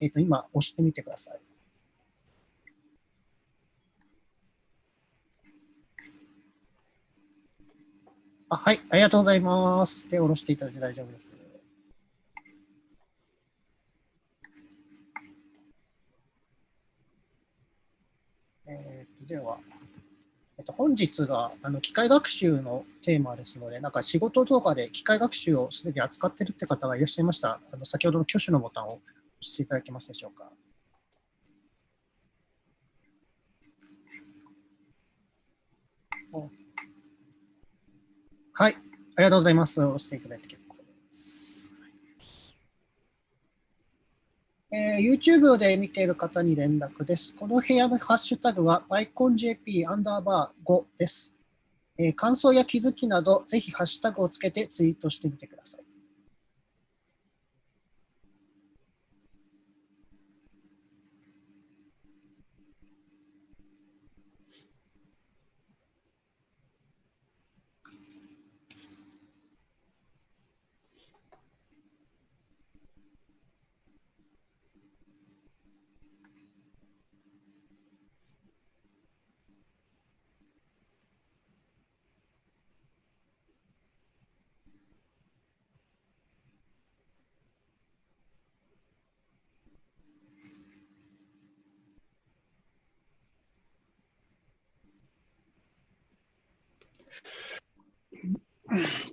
えっ、と、今押してみてください。あはい、ありがとうございます。手を下ろしていただいて大丈夫です。えー、とでは、えっと、本日があの機械学習のテーマですので、なんか仕事とかで機械学習をすでに扱っているって方がいらっしゃいました。あの先ほどの挙手のボタンをしていただけますでしょうか？はい、ありがとうございます。押していただいて結構です。えー、YouTube で見ている方に連絡です。この部屋のハッシュタグは PyConJP アンダーバー5です。えー、感想や気づきなど、ぜひハッシュタグをつけてツイートしてみてください。Yeah.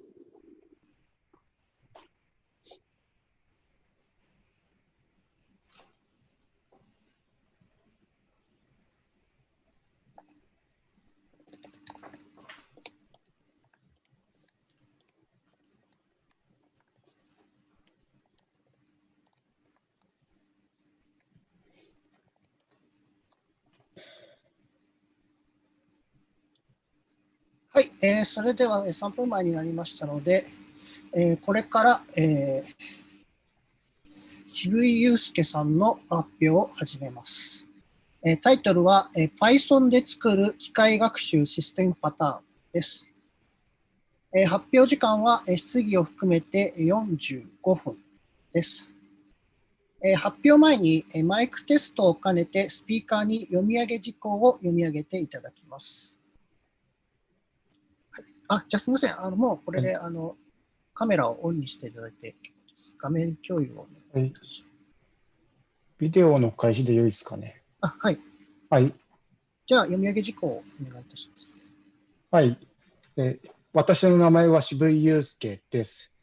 はい、えー、それでは3分前になりましたので、えー、これから、えー、渋井祐介さんの発表を始めます。えー、タイトルは、えー、Python で作る機械学習システムパターンです。えー、発表時間は、えー、質疑を含めて45分です。えー、発表前に、えー、マイクテストを兼ねてスピーカーに読み上げ事項を読み上げていただきます。あ、じゃあすみません。あのもうこれで、あのカメラをオンにしていただいて。画面共有をお願い。ビデオの開始で良いですかね。あ、はい。はい。じゃあ読み上げ事項をお願いいたします。はい。え私の名前は渋井祐介です。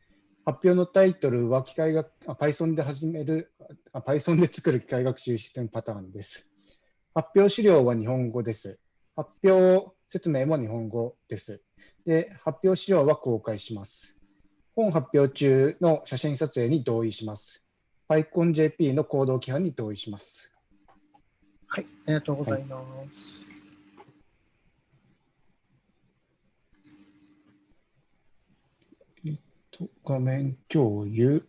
発表のタイトルは機械学あ Python で始めるあ Python で作る機械学習システムパターンです。発表資料は日本語です。発表説明も日本語です。で、発表資料は公開します。本発表中の写真撮影に同意します。PyConJP の行動規範に同意します。はい、ありがとうございます。はい、えっと、画面共有。よ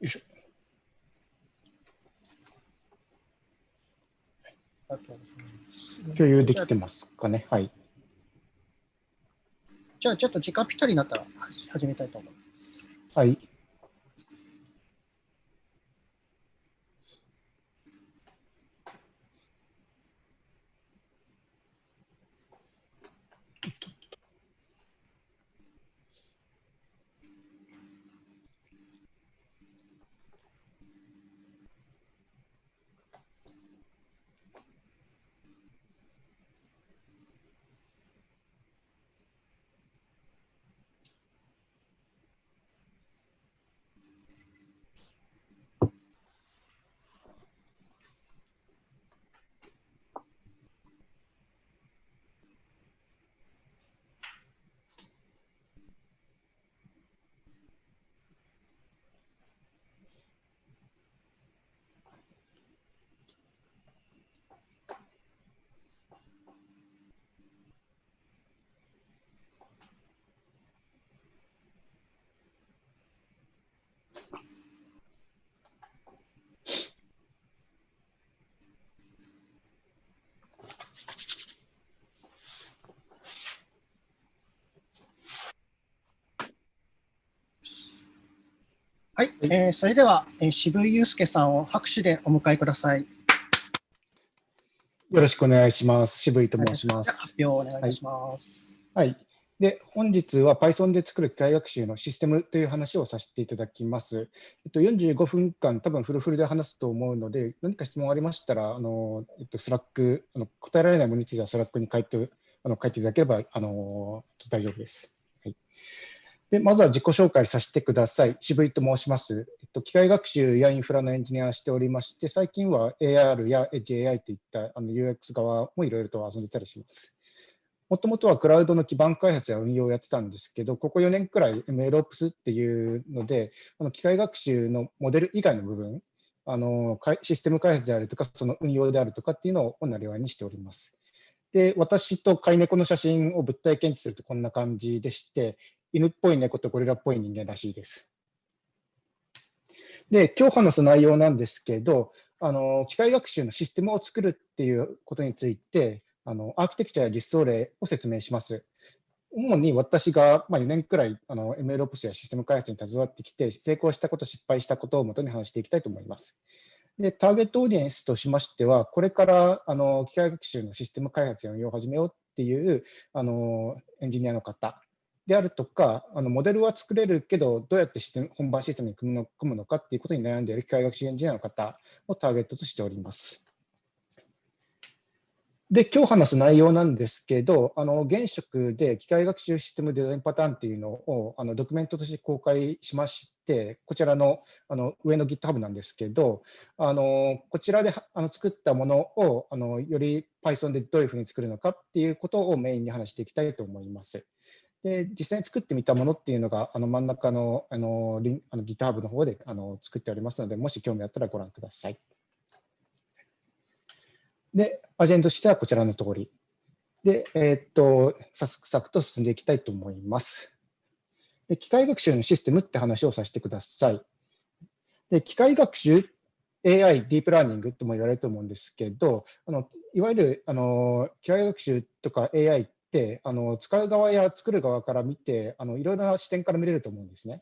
いしょ。ありがとうございます。共有できてますかね。はい。じゃあ、ちょっと時間ぴったりになったら始めたいと思います。はい。はい、えー、それでは、えー、渋井祐介さんを拍手でお迎えください。よろしくお願いします。渋井と申します。発表をお願いします。はい、はいで、本日は Python で作る機械学習のシステムという話をさせていただきます。えっと、45分間、多分フルフルで話すと思うので、何か質問ありましたら、あのえっと、 Slack あの、答えられないものについてはスラックに書いてあの書いていただければあの大丈夫です。はいでまずは自己紹介させてください。渋井と申します。えっと、機械学習やインフラのエンジニアをしておりまして、最近は AR や EdgeAI といったあの UX 側もいろいろと遊んでたりします。もともとはクラウドの基盤開発や運用をやってたんですけど、ここ4年くらい MLOps っていうので、あの機械学習のモデル以外の部分、あのシステム開発であるとか、その運用であるとかっていうのをなりわいにしております。で、私と飼い猫の写真を物体検知するとこんな感じでして、犬っぽい猫とゴリラっぽい人間らしいです。で、今日話す内容なんですけど、あの機械学習のシステムを作るっていうことについて、あのアーキテクチャや実装例を説明します。主に私が、まあ、4年くらいあの MLOps やシステム開発に携わってきて、成功したこと、失敗したことをもとに話していきたいと思います。で、ターゲットオーディエンスとしましては、これからあの機械学習のシステム開発や運用を始めようっていうあのエンジニアの方であるとか、あのモデルは作れるけど、どうやってシステム本番システムに組むの組むのかっていうことに悩んでいる機械学習エンジニアの方をターゲットとしております。で、今日話す内容なんですけど、あの現職で機械学習システムデザインパターンっていうのをあのドキュメントとして公開しまして、こちらのあの上の GitHub なんですけど、あのこちらであの作ったものをあのより Python でどういうふうに作るのかっていうことをメインに話していきたいと思います。で実際に作ってみたものっていうのがあの真ん中のあのリンあの GitHub の方であの作っておりますので、もし興味あったらご覧ください。で、アジェンダとしてはこちらの通り。で、えー、っと、サクサクと進んでいきたいと思います。で機械学習のシステムって話をさせてください。で機械学習、AI、ディープラーニングとも言われると思うんですけど、あのいわゆるあの機械学習とか AI ってあの使う側や作る側から見てあのいろいろな視点から見れると思うんですね。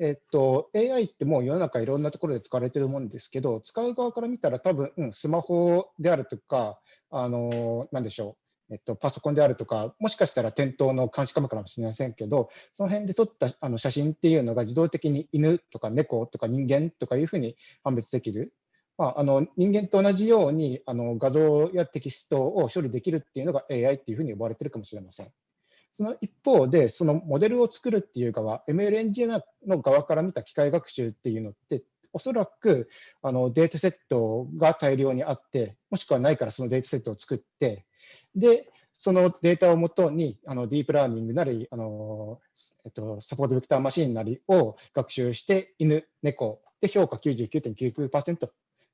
えっと、AI ってもう世の中いろんなところで使われてるもんですけど、使う側から見たら多分、うん、スマホであるとか、あのなんでしょう、えっと、パソコンであるとか、もしかしたら店頭の監視カメラかもしれませんけど、その辺で撮ったあの写真っていうのが自動的に犬とか猫とか人間とかいうふうに判別できる。まあ、あの人間と同じようにあの画像やテキストを処理できるっていうのが AI っていうふうに呼ばれてるかもしれません。その一方で、そのモデルを作るっていう側、ML エンジニアの側から見た機械学習っていうのって、おそらくあのデータセットが大量にあって、もしくはないからそのデータセットを作って、で、そのデータをもとにあのディープラーニングなり、あのえっと、サポートベクターマシンなりを学習して、犬、猫で評価99.99%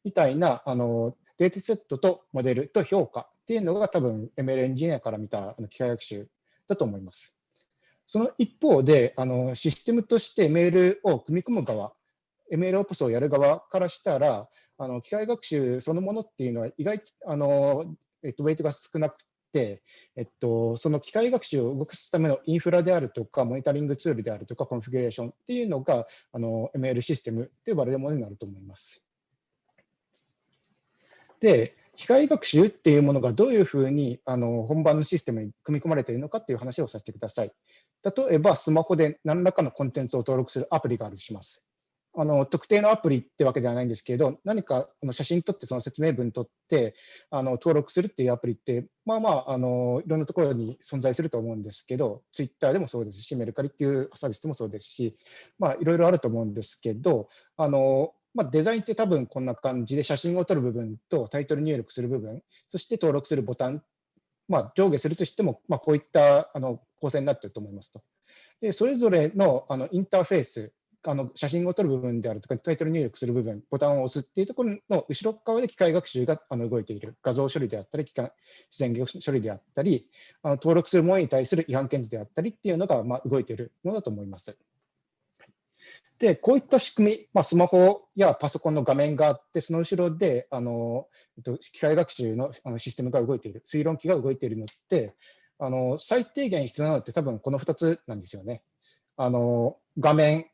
みたいなあのデータセットとモデルと評価っていうのが多分 ML エンジニアから見たあの機械学習だと思います。その一方で、あのシステムとしてメールを組み込む側、ML オプスをやる側からしたら、あの機械学習そのものっていうのは意外あの、えっと、ウェイトが少なくて、えっと、その機械学習を動かすためのインフラであるとか、モニタリングツールであるとか、コンフィギュレーションっていうのがあの ML システムと呼ばれるものになると思います。で、機械学習っていうものがどういうふうにあの本番のシステムに組み込まれているのかっていう話をさせてください。例えば、スマホで何らかのコンテンツを登録するアプリがあるとします。あの特定のアプリってわけではないんですけど、何かあの写真撮って、その説明文撮ってあの登録するっていうアプリって、まあまああの、いろんなところに存在すると思うんですけど、ツイッターでもそうですし、メルカリっていうサービスでもそうですし、まあ、いろいろあると思うんですけど、あのまあ、デザインって多分こんな感じで写真を撮る部分とタイトル入力する部分、そして登録するボタン、まあ、上下するとしても、ま、こういったあの構成になっていると思いますと。でそれぞれのあのインターフェース、あの写真を撮る部分であるとか、タイトル入力する部分、ボタンを押すっていうところの後ろ側で機械学習があの動いている、画像処理であったり、機械自然言処理であったり、あの登録するものに対する違反検知であったりっていうのが、ま、動いているものだと思います。で、こういった仕組み、まあ、スマホやパソコンの画面があって、その後ろであの、えっと、機械学習のあのシステムが動いている、推論機が動いているのって、あの最低限必要なのって多分この2つなんですよね。あの画面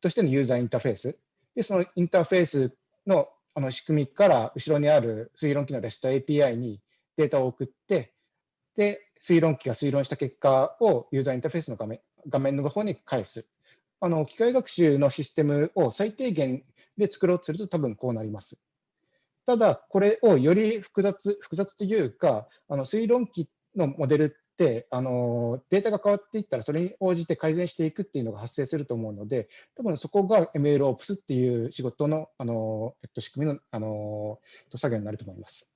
としてのユーザーインターフェース。で、そのインターフェースのあの仕組みから後ろにある推論機の REST API にデータを送って、で、推論機が推論した結果をユーザーインターフェースの画面画面の方に返す。あの機械学習のシステムを最低限で作ろうとすると多分こうなります。ただ、これをより複雑、複雑というか、あの推論機のモデルって、あのデータが変わっていったら、それに応じて改善していくっていうのが発生すると思うので、多分そこが MLOps っていう仕事のあの、えっと、仕組みのあの作業になると思います。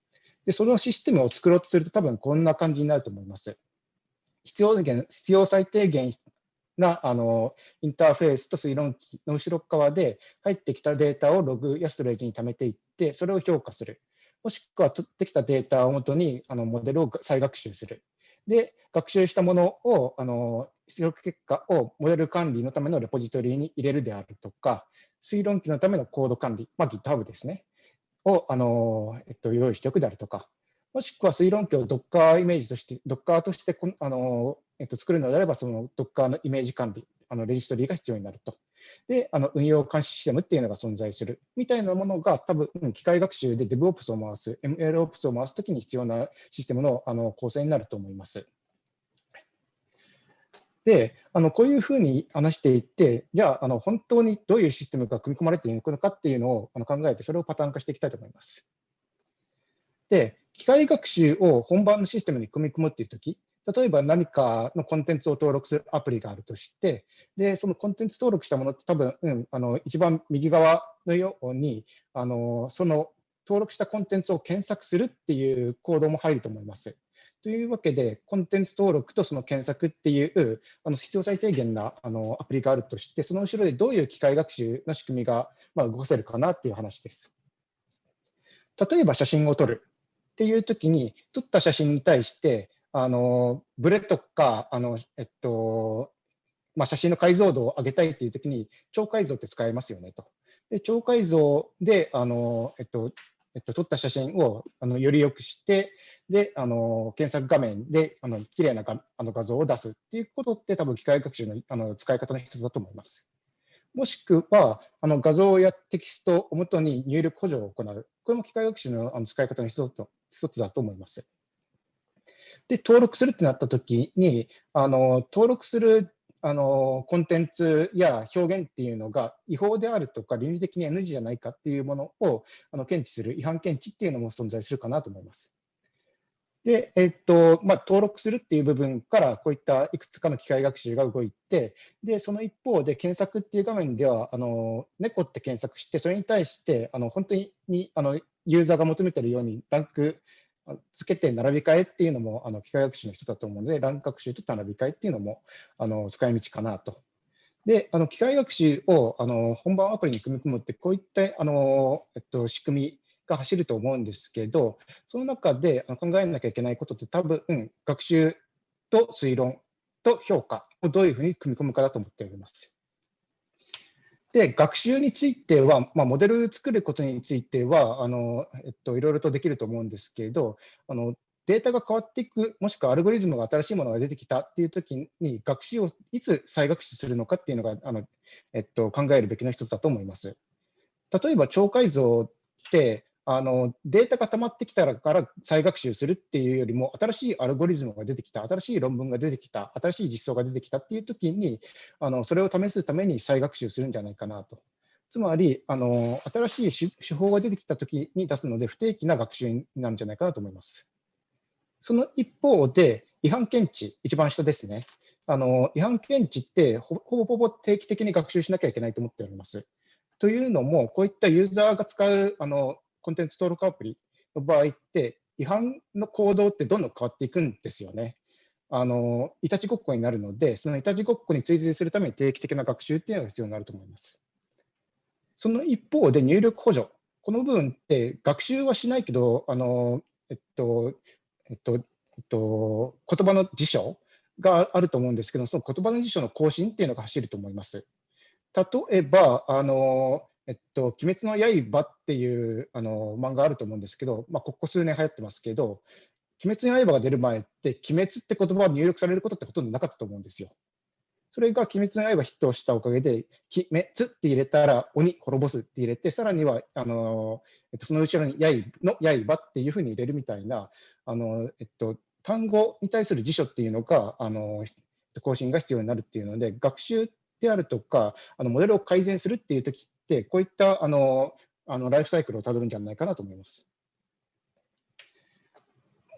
で、そのシステムを作ろうとすると、多分こんな感じになると思います。必要必要最低限なあのインターフェースと推論機の後ろ側で入ってきたデータをログやストレージに貯めていって、それを評価する。もしくは取ってきたデータをもとにあのモデルを再学習する。で、学習したものを、あの出力結果をモデル管理のためのレポジトリに入れるであるとか、推論機のためのコード管理、まあ、GitHub ですね、をあの、えっと、用意しておくであるとか、もしくは推論機を Docker イメージとして、Docker としてこあの、えっと、作るのであれば、その Docker のイメージ管理、あのレジストリーが必要になると。で、あの運用監視システムっていうのが存在するみたいなものが多分、機械学習で DevOps を回す、MLOps を回すときに必要なシステムのあの構成になると思います。で、あのこういうふうに話していって、じゃあ、あの本当にどういうシステムが組み込まれていくのかっていうのをあの考えて、それをパターン化していきたいと思います。で、機械学習を本番のシステムに組み込むっていうとき、例えば何かのコンテンツを登録するアプリがあるとして、でそのコンテンツ登録したものって多分、うん、あの一番右側のようにあの、その登録したコンテンツを検索するっていうコードも入ると思います。というわけで、コンテンツ登録とその検索っていうあの必要最低限なあのアプリがあるとして、その後ろでどういう機械学習の仕組みが、まあ、動かせるかなっていう話です。例えば写真を撮るっていうときに、撮った写真に対して、あのブレとか、あのえっとまあ、写真の解像度を上げたいっていうときに、超解像って使えますよねと。で超解像であの、えっとえっと、撮った写真をあのより良くして、であの検索画面であの綺麗ながあの画像を出すっていうことって、多分機械学習のあの使い方の一つだと思います。もしくは、あの画像やテキストをもとに入力補助を行う。これも機械学習のあの使い方の一つ一つだと思います。で、登録するってなったときに、あの登録するあのコンテンツや表現っていうのが違法であるとか倫理的に NG じゃないかっていうものをあの検知する違反検知っていうのも存在するかなと思います。で、えっとまあ、登録するっていう部分からこういったいくつかの機械学習が動いて、でその一方で検索っていう画面ではあの猫って検索して、それに対してあの本当にあのユーザーが求めてるようにランクつけて並び替えっていうのもあの機械学習の人だと思うので、ランク学習と並び替えっていうのもあの使い道かなと。で、あの機械学習をあの本番アプリに組み込むって、こういったあの、えっと、仕組みが走ると思うんですけど、その中で考えなきゃいけないことって多分、学習と推論と評価をどういうふうに組み込むかだと思っております。で、学習については、まあ、モデル作ることについては、あのえっと、いろいろとできると思うんですけど、あのデータが変わっていく、もしくはアルゴリズムが新しいものが出てきたっていうときに、学習をいつ再学習するのかっていうのがあの、えっと、考えるべきの一つだと思います。例えば、超解像って、あのデータが溜まってきたから再学習するっていうよりも、新しいアルゴリズムが出てきた、新しい論文が出てきた、新しい実装が出てきたっていうときにあの、それを試すために再学習するんじゃないかなと。つまり、あの新しい手法が出てきたときに出すので、不定期な学習になるんじゃないかなと思います。その一方で、違反検知、一番下ですね。あの違反検知ってほぼほぼ定期的に学習しなきゃいけないと思っております。というのも、こういったユーザーが使うあのコンテンツ登録アプリの場合って、違反の行動ってどんどん変わっていくんですよね。あのいたちごっこになるので、そのいたちごっこに追随するために定期的な学習っていうのが必要になると思います。その一方で入力補助、この部分って学習はしないけど、あのえっとえっとえっと、言葉の辞書があると思うんですけど、その言葉の辞書の更新っていうのが走ると思います。例えば、あのえっと、鬼滅の刃っていうあの漫画あると思うんですけど、まあ、ここ数年流行ってますけど、鬼滅の刃が出る前って、鬼滅って言葉が入力されることってほとんどなかったと思うんですよ。それが鬼滅の刃ヒットしたおかげで、鬼滅って入れたら鬼滅ぼすって入れて、さらには、あのえっと、その後ろに刃の刃っていうふうに入れるみたいな、あのえっと、単語に対する辞書っていうのが、あの更新が必要になるっていうので、学習であるとか、あのモデルを改善するっていうときって、こういったあのあのライフサイクルをたどるんじゃないかなと思います。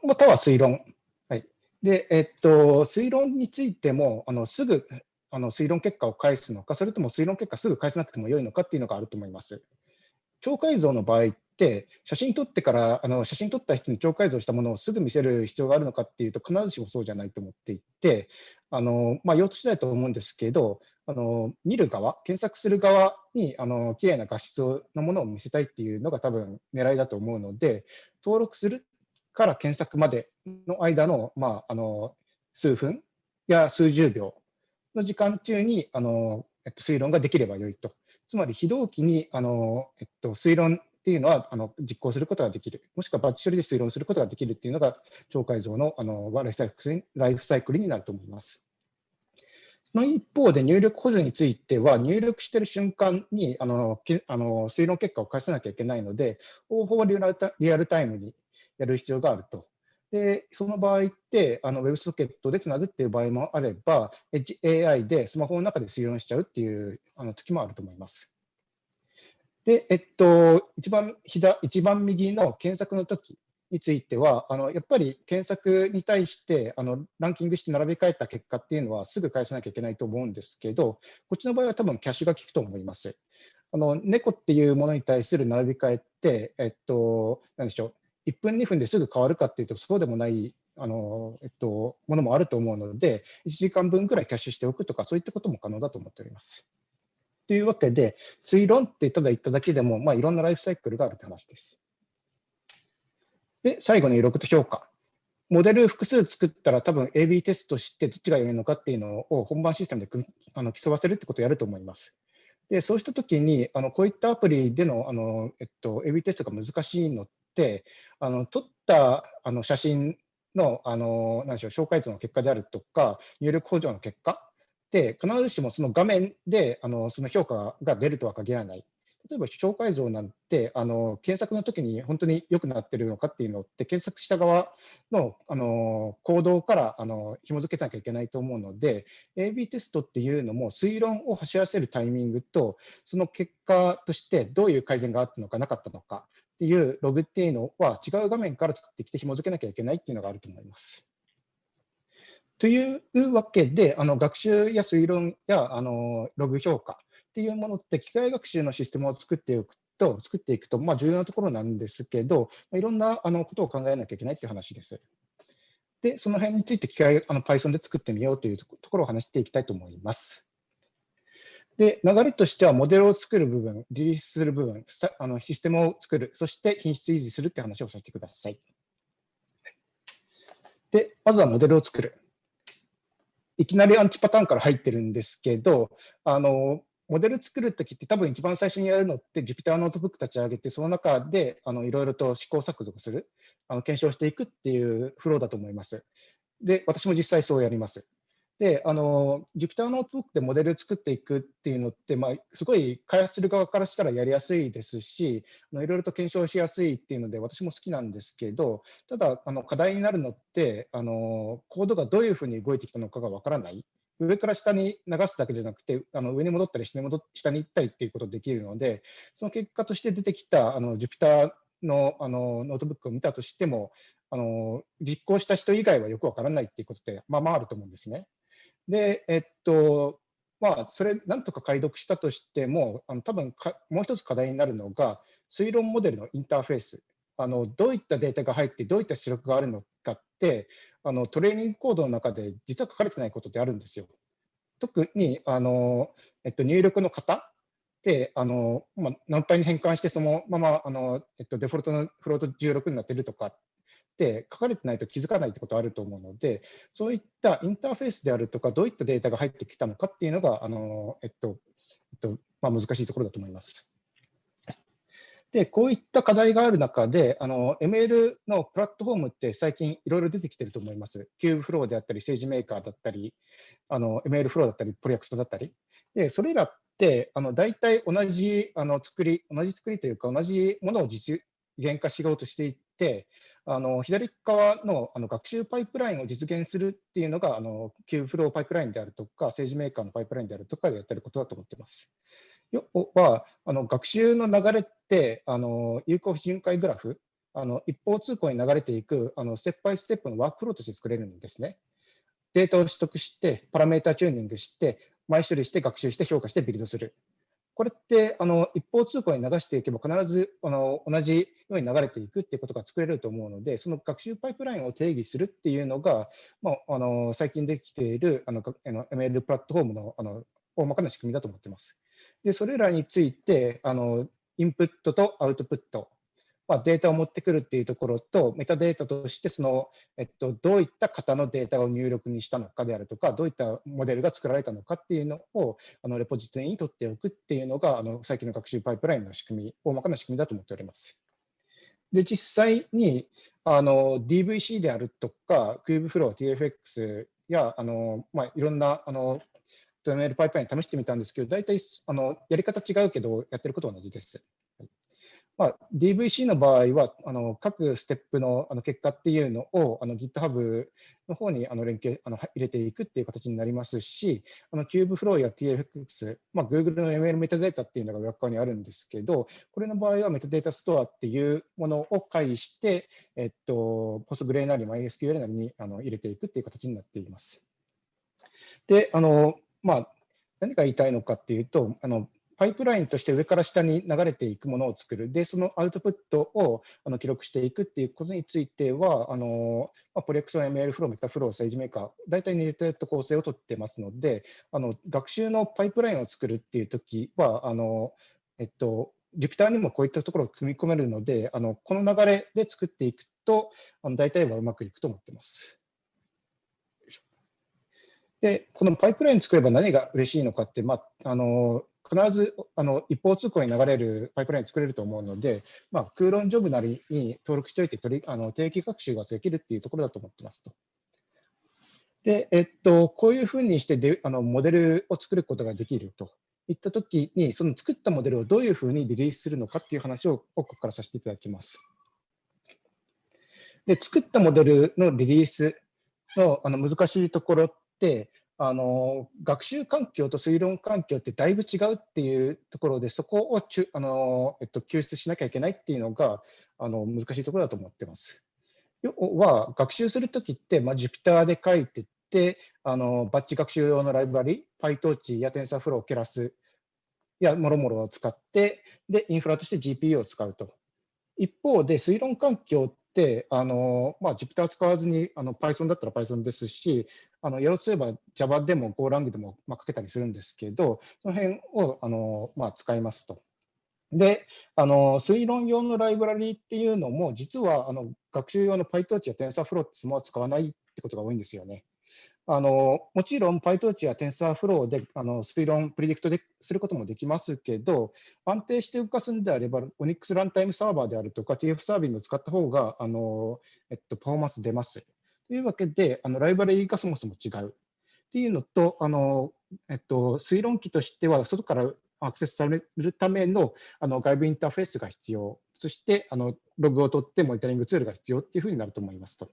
または推論。はい、で、えっと、推論についても、あのすぐあの推論結果を返すのか、それとも推論結果すぐ返さなくてもよいのかっていうのがあると思います。超解像の場合って、写真撮ってから、あの写真撮った人に超解像したものをすぐ見せる必要があるのかっていうと、必ずしもそうじゃないと思っていて、あのまあ、用途次第と思うんですけど、あの見る側、検索する側にあの綺麗な画質のものを見せたいっていうのが多分狙いだと思うので、登録するから検索までの間の,、まあ、あの数分や数十秒の時間中にあの、えっと、推論ができればよいと。つまり非同期にあの、えっと、推論っていうのはあの実行することができる、もしくはバッチ処理で推論することができるっていうのが超解像のあのライフサイクルライフサイクルになると思います。その一方で入力補助については、入力している瞬間にあのあの推論結果を返さなきゃいけないので、方法はリアルタイムにやる必要があると。で、その場合って、あの WebSocket でつなぐっていう場合もあれば、AI でスマホの中で推論しちゃうっていうあの時もあると思います。で、えっと、一番左一番右の検索の時については、あのやっぱり検索に対してあのランキングして並べ替えた結果っていうのはすぐ返さなきゃいけないと思うんですけど、こっちの場合は多分キャッシュが効くと思います。あの猫っていうものに対する並び替えって、えっと、なんでしょう、1分、2分ですぐ変わるかっていうと、そうでもないあの、えっと、ものもあると思うので、1時間分くらいキャッシュしておくとか、そういったことも可能だと思っております。というわけで、推論ってただ言っただけでも、まあ、いろんなライフサイクルがあるという話です。で、最後にログと評価。モデル複数作ったら多分 AB テストしてどっちが良いのかっていうのを本番システムであの競わせるってことをやると思います。でそうしたときにあのこういったアプリでのあの、えっと、AB テストが難しいのって、あの撮ったあの写真のあの何でしょう紹介図の結果であるとか、入力補助の結果で、必ずしもその画面であのその評価が出るとは限らない。例えば紹介像なんてあの検索の時に本当に良くなってるのかっていうのって検索した側のあの行動からあの紐付けなきゃいけないと思うので AB テストっていうのも推論を走らせるタイミングとその結果としてどういう改善があったのかなかったのかっていうログっていうのは違う画面から取ってきて紐付けなきゃいけないっていうのがあると思います。というわけで、あの学習や推論やあのログ評価っていうものって機械学習のシステムを作っていくと、作っていくと、まあ、重要なところなんですけど、いろんなあのことを考えなきゃいけないっていう話です。で、その辺について機械あの Python で作ってみようというところを話していきたいと思います。で、流れとしてはモデルを作る部分、リリースする部分、あのシステムを作る、そして品質維持するって話をさせてください。で、まずはモデルを作る。いきなりアンチパターンから入ってるんですけど、あのモデル作るときって多分一番最初にやるのって Jupyter Notebook 立ち上げて、その中であのいろいろと試行錯誤する、あの検証していくっていうフローだと思います。で、私も実際そうやります。で、あの、Jupyter ノートブックでモデル作っていくっていうのって、まあ、すごい開発する側からしたらやりやすいですし、いろいろと検証しやすいっていうので、私も好きなんですけど、ただ、あの課題になるのって、あのコードがどういうふうに動いてきたのかがわからない。上から下に流すだけじゃなくて、あの上に戻ったり下に戻下に行ったりっていうことができるので、その結果として出てきたあの Jupyter のあのノートブックを見たとしても、あの実行した人以外はよくわからないっていうことって、まあまああると思うんですね。で、えっと、まあ、それ、なんとか解読したとしても、あの多分かもう一つ課題になるのが、推論モデルのインターフェース。あのどういったデータが入って、どういった出力があるのかって、あのトレーニングコードの中で実は書かれてないことってあるんですよ。特にあの、えっと、入力の型で、あのまあ、何倍に変換して、そのままあの、えっと、デフォルトのフロート16になってるとかっって書かれてないと気づかないってことあると思うので、そういったインターフェースであるとか、どういったデータが入ってきたのかっていうのが、あのえっとえっとまあ、難しいところだと思います。で、こういった課題がある中で、あの ML のプラットフォームって最近いろいろ出てきてると思います。 Kubeflow であったり、 SageMaker だったり、あの ML フローだったり、プロジェクトだったり。で、それらってあの大体同じあの作り、同じ作りというか、同じものを実現化しようとしていて、あの左側のあの学習パイプラインを実現するっていうのが、あの Kubeflow パイプラインであるとか、 SageMaker のパイプラインであるとかでやってることだと思ってます。要はあの学習の流れってあの有効巡回グラフあの一方通行に流れていくあのステップバイステップのワークフローとして作れるんですね。データを取得して、パラメータチューニングして、前処理して学習して評価してビルドする。これってあの一方通行に流していけば必ずあの同じように流れていくっていうことが作れると思うので、その学習パイプラインを定義するっていうのが、まあ、あの最近できているあの ML プラットフォームのあの大まかな仕組みだと思ってます。で、それらについて、あのインプットとアウトプット、まあ、データを持ってくるっていうところと、メタデータとしてその、えっと、どういった型のデータを入力にしたのかであるとか、どういったモデルが作られたのかっていうのをあのレポジトリに取っておくっていうのが、あの最近の学習パイプラインの仕組み、大まかな仕組みだと思っております。で、実際にあの DVC であるとか、Kubeflow、TFX やあの、まあ、いろんなあのト ML パイプライン試してみたんですけど、大体あのやり方違うけど、やってることは同じです。まあ、DVC の場合は、あの各ステップのあの結果っていうのをあの GitHub の方にあの連携あの入れていくっていう形になりますし、あの Kubeflow や TFX、まあ、Google の ML メタデータっていうのが裏側にあるんですけど、これの場合はメタデータストアっていうものを介して、えっと、Postgre なり MySQL なりにあの入れていくっていう形になっています。で、あのまあ、何が言いたいのかっていうと、あのパイプラインとして上から下に流れていくものを作る、で、そのアウトプットをあの記録していくっていうことについては、あのまあ、プレクソン、ML フロー、メタフロー、政治メーカー、大体似たような構成をとってますので、あの学習のパイプラインを作るっていうときは、あのえっと、Jupyter にもこういったところを組み込めるので、あのこの流れで作っていくと、あの大体はうまくいくと思ってます。で、このパイプライン作れば何が嬉しいのかって、まあ、あの必ずあの一方通行に流れるパイプライン作れると思うので、まあ、クロンジョブなりに登録しておいて取りあの定期学習ができるっていうところだと思ってますと。で、えっと、こういうふうにしてであのモデルを作ることができるといったときに、その作ったモデルをどういうふうにリリースするのかっていう話をここからさせていただきます。で、作ったモデルのリリースのあの難しいところって、あの学習環境と推論環境ってだいぶ違うっていうところで、そこをちゅあの、えっと、救出しなきゃいけないっていうのがあの難しいところだと思ってます。要は、学習するときって、まあ、Jupyter で書いてって、あのバッチ学習用のライブラリ、PyTorch や TensorFlow、Keras やもろもろを使って、で、インフラとして GPU を使うと。一方で、推論環境、あのまあ、Jupyter 使わずにあの Python だったら Python ですし、あのやろうとすれば Java でも GoLang でも、まあ、書けたりするんですけど、その辺をあの、まあ、使いますと。で、あの推論用のライブラリーっていうのも、実はあの学習用の PyTorch や TensorFlow ってそのまま使わないってことが多いんですよね。あのもちろん PyTorch や TensorFlow であの推論、プリディクトですることもできますけど、安定して動かすんであれば、Onyx ランタイムサーバーであるとか、TF サービングを使った方があの、えっと、パフォーマンス出ます。というわけで、あのライブラリがそもそも違う。っていうのと、あのえっと、推論機としては、外からアクセスされるためのあの外部インターフェースが必要、そしてあのログを取ってモニタリングツールが必要っていうふうになると思いますと。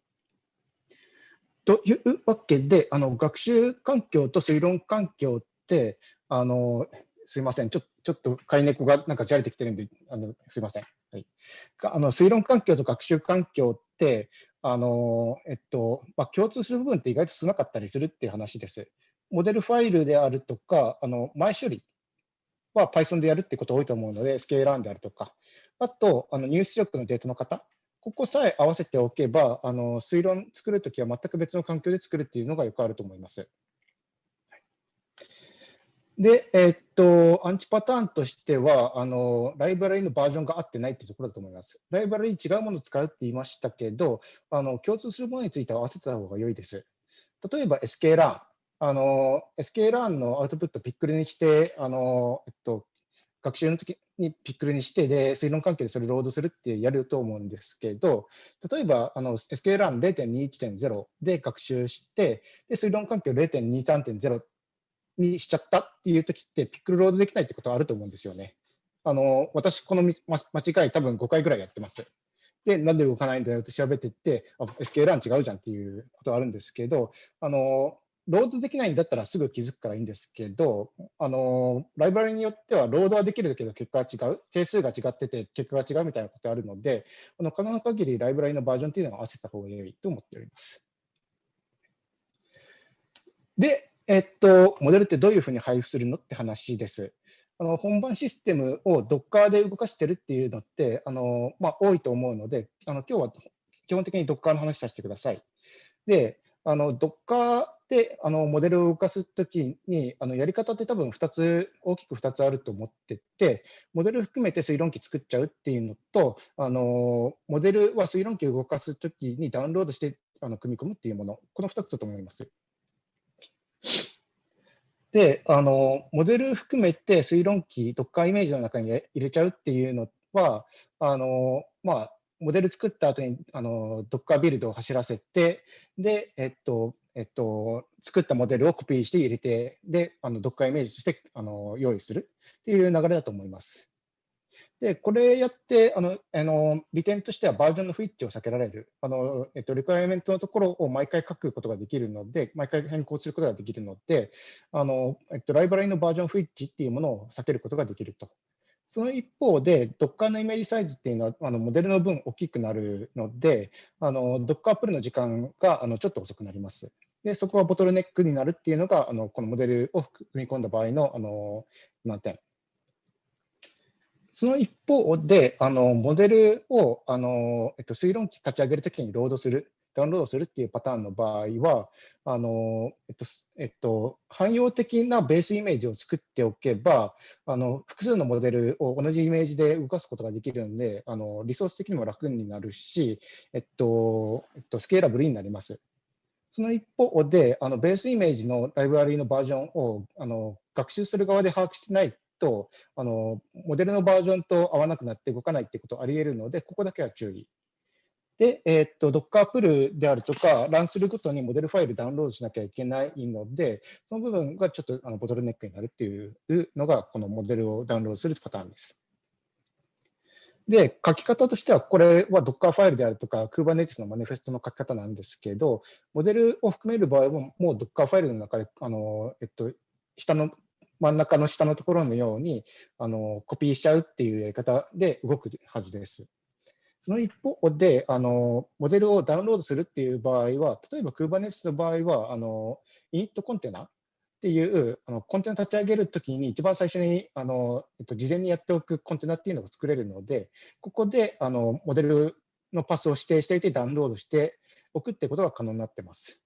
というわけで、あの学習環境と推論環境って、あのすいません、ちょちょっと飼い猫がなんかじゃれてきてるんで、あのすいません。はい、あの推論環境と学習環境って、あのえっとまあ、共通する部分って意外と少なかったりするっていう話です。モデルファイルであるとか、あの前処理は Python でやるってこと多いと思うので、スケーラーンであるとか、あとあの入出力のデータの方ここさえ合わせておけば、あの推論作るときは全く別の環境で作るっていうのがよくあると思います。で、えー、っと、アンチパターンとしては、あのライブラリのバージョンが合ってないというところだと思います。ライブラリに違うものを使うって言いましたけど、あの共通するものについては合わせた方が良いです。例えば SKLearn。あの SKLearn のアウトプットをピックルにして、あのえっと、学習の時にピックルにして、で、推論関係でそれをロードするってやると思うんですけど、例えば、あの、SKLAN0.21.0 で学習して、で、推論関係を0.23.0にしちゃったっていう時って、ピックルロードできないってことはあると思うんですよね。あの、私、この間違い多分5回ぐらいやってます。で、なんで動かないんだよって調べてって、あ、SKLAN 違うじゃんっていうことはあるんですけど、あの、ロードできないんだったらすぐ気づくからいいんですけど、あのライブラリによってはロードはできるけど結果は違う、定数が違ってて結果が違うみたいなことあるので、あの可能な限りライブラリのバージョンというのを合わせた方が良いと思っております。で、えっと、モデルってどういうふうに配布するのって話です。あの本番システムを Docker で動かしてるっていうのってあの、まあ、多いと思うので、あの今日は基本的に Docker の話させてください。で、あの Docker であのモデルを動かすときにあのやり方って多分2つ、大きく2つあると思ってて、モデル含めて推論機作っちゃうっていうのと、あのモデルは推論機を動かすときにダウンロードしてあの組み込むっていうもの、この2つだと思います。で、あのモデル含めて推論機、Docker イメージの中に入れちゃうっていうのは、あのまあ、モデル作った後にあの Docker ビルドを走らせて、で、えっと、えっと、作ったモデルをコピーして入れて、で、あの Docker イメージとしてあの用意するっていう流れだと思います。で、これやって、あの、あの利点としてはバージョンの不一致を避けられる。あの、えっと、リクエアメントのところを毎回書くことができるので、毎回変更することができるので、あの、えっと、ライブラリのバージョン不一致っていうものを避けることができるとその一方で、Docker のイメージサイズっていうのは、あのモデルの分大きくなるので、Docker プルの時間があのちょっと遅くなります。で、そこはボトルネックになるっていうのが、あのこのモデルを組み込んだ場合のあの難点。その一方で、あのモデルをあの、えっと、推論機立ち上げるときにロードするダウンロードするっていうパターンの場合は、あのえっとえっと、汎用的なベースイメージを作っておけば、あの複数のモデルを同じイメージで動かすことができるので、あのリソース的にも楽になるし、えっとえっと、スケーラブルになります。その一方で、あのベースイメージのライブラリーのバージョンをあの学習する側で把握してないとあの、モデルのバージョンと合わなくなって動かないってことあり得るので、ここだけは注意で、えー、っと、Docker プルであるとか、ランするごとにモデルファイルダウンロードしなきゃいけないので、その部分がちょっとあのボトルネックになるっていうのが、このモデルをダウンロードするパターンです。で、書き方としては、これは Docker ファイルであるとか、Kubernetes のマニフェストの書き方なんですけど、モデルを含める場合も、もう Docker ファイルの中で、あの、えっと、下の、真ん中の下のところのように、あの、コピーしちゃうっていうやり方で動くはずです。その一方で、あのモデルをダウンロードするっていう場合は、例えば Kubernetes の場合は、あのイニットコンテナっていうあのコンテナ立ち上げるときに、一番最初にあの、えっと、事前にやっておくコンテナっていうのが作れるので、ここであのモデルのパスを指定していて、ダウンロードしておくってことが可能になってます。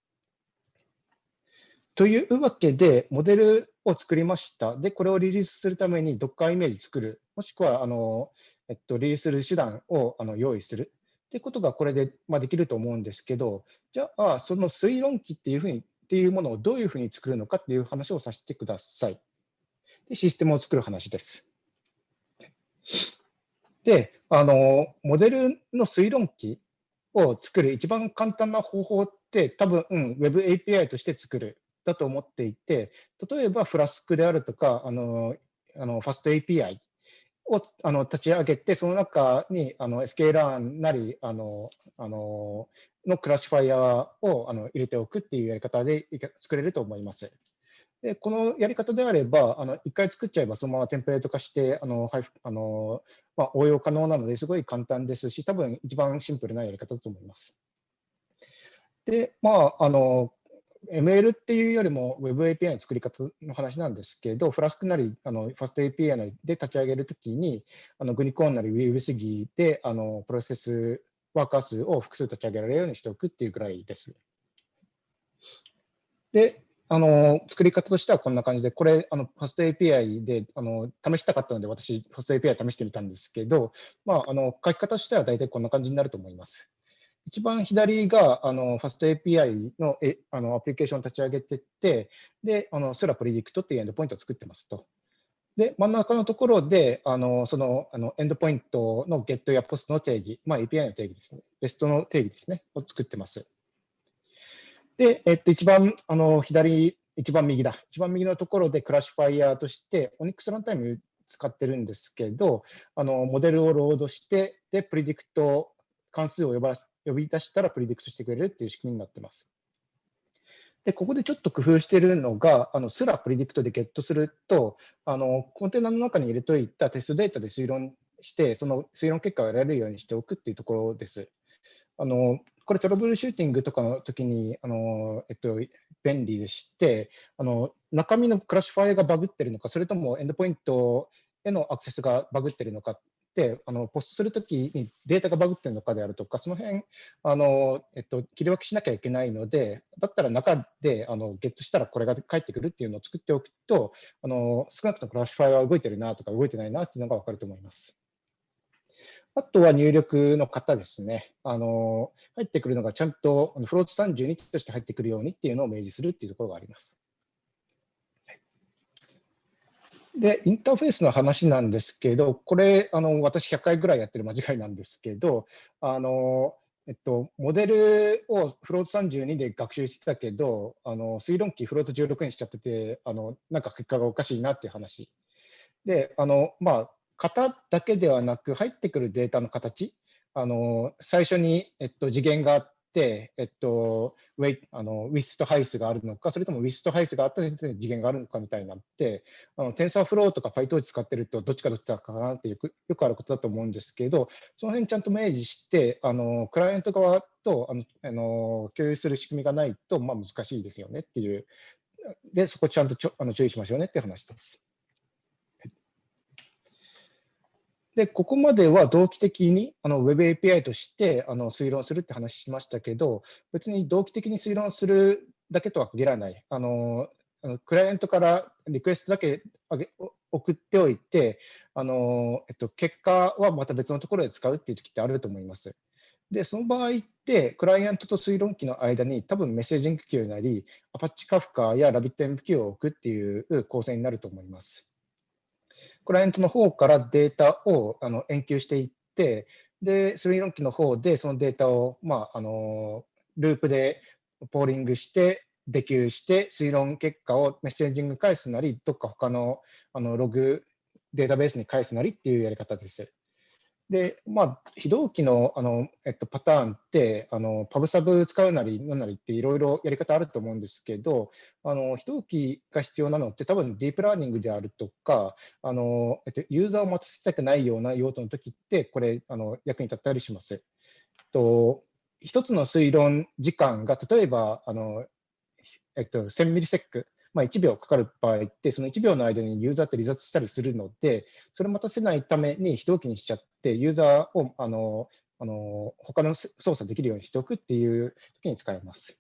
というわけで、モデルを作りました。で、これをリリースするために Docker イメージ作る。もしくは、あのえっと、リリースする手段をあの用意するっていうことがこれで、まあ、できると思うんですけど、じゃあ、その推論機っていうふうにっていうものをどういうふうに作るのかっていう話をさせてください。でシステムを作る話です。で、あの、モデルの推論機を作る一番簡単な方法って、多分、うん、Web API として作るだと思っていて、例えばフラスクであるとか、あの、あのファスト API をあの立ち上げて、その中にあの SKLearn なりあのあののクラシファイアをあの入れておくっていうやり方で作れると思います。でこのやり方であれば、あの1回作っちゃえばそのままテンプレート化して、あのあのまあ、応用可能なのですごい簡単ですし、多分一番シンプルなやり方だと思います。で、まあ、あの ML っていうよりも Web API の作り方の話なんですけど、フラスクなり、あのファスト API なりで立ち上げるときに、あのグニコーンなり WebSG であのプロセスワーカー数を複数立ち上げられるようにしておくっていうぐらいです。で、あの作り方としてはこんな感じで、これ、あのファスト API であの試したかったので、私、ファスト API 試してみたんですけど、まあ、あの書き方としては大体こんな感じになると思います。一番左があのファスト API のえあのアプリケーションを立ち上げてって、で、あのスラプリディクトっていうエンドポイントを作ってますと。で、真ん中のところで、あのそのあのエンドポイントの GET や POST の定義、まあ、API の定義ですね、REST の定義ですね、を作ってます。で、えっと、一番あの左、一番右だ、一番右のところでクラシファイヤーとして、Onyx ランタイム使ってるんですけど、あのモデルをロードして、で、 predict 関数を呼ばせ呼び出したら predict してくれるっていう仕組みになってます。で、ここでちょっと工夫しているのが、あのスラ predict でゲットすると、あのコンテナの中に入れといたテストデータで推論して、その推論結果を得られるようにしておくっていうところです。あのこれトラブルシューティングとかの時にあの、えっと、便利でして、あの中身の classifier がバグってるのか、それともエンドポイントへのアクセスがバグってるのか、あのポストするときにデータがバグってるのかであるとか、その辺あの、えっと、切り分けしなきゃいけないので、だったら中であのゲットしたらこれが返ってくるっていうのを作っておくと、あの少なくともクラシファイは動いてるなとか動いてないなっていうのが分かると思います。あとは入力の方ですね。あの入ってくるのがちゃんとフロート32として入ってくるようにっていうのを明示するっていうところがあります。で、インターフェースの話なんですけど、これ、あの私100回ぐらいやってる間違いなんですけど、あのえっと、モデルをフロート32で学習してたけど、あの推論機フロート16にしちゃってて、あのなんか結果がおかしいなっていう話。で、あのまあ、型だけではなく、入ってくるデータの形、あの最初に、えっと、次元があっ、えっと、ウェイあのウィスとハイスがあるのか、それともウィスとハイスがあったで次元があるのかみたいになって、あのテンサーフローとか PyTorch 使ってると、どっちかどっちかかなってよくよくあることだと思うんですけど、その辺ちゃんと明示して、あのクライアント側とあのあの共有する仕組みがないと、まあ、難しいですよねっていう、で、そこちゃんとちょあの注意しましょうねって話です。で、ここまでは同期的にあの Web API としてあの推論するって話しましたけど、別に同期的に推論するだけとは限らない。あのあのクライアントからリクエストだけあげ送っておいて、あのえっと、結果はまた別のところで使うっていう時ってあると思います。で、その場合って、クライアントと推論機の間に多分メッセージング q なり、Apache Kafka や RabbitMQ を置くっていう構成になると思います。クライアントの方からデータをあの研究していって、で、推論機の方でそのデータを、まあ、あのループでポーリングして、デキューして、推論結果をメッセージング返すなり、どっか他のあのログデータベースに返すなりっていうやり方です。で、まあ、非同期のあの、えっと、パターンって、あのパブサブ使うなり、なんなりっていろいろやり方あると思うんですけど、あの非同期が必要なのって、多分ディープラーニングであるとか、あのえっと、ユーザーを待たせたくないような用途の時って、これ、あの役に立ったりします。と一つの推論時間が、例えば、あのえっと、1000ミリセックまあ、1秒かかる場合って、その1秒の間にユーザーって離脱したりするので、それを待たせないために非同期にしちゃって、ユーザーをあのあの他の操作できるようにしておくっていう時に使えます。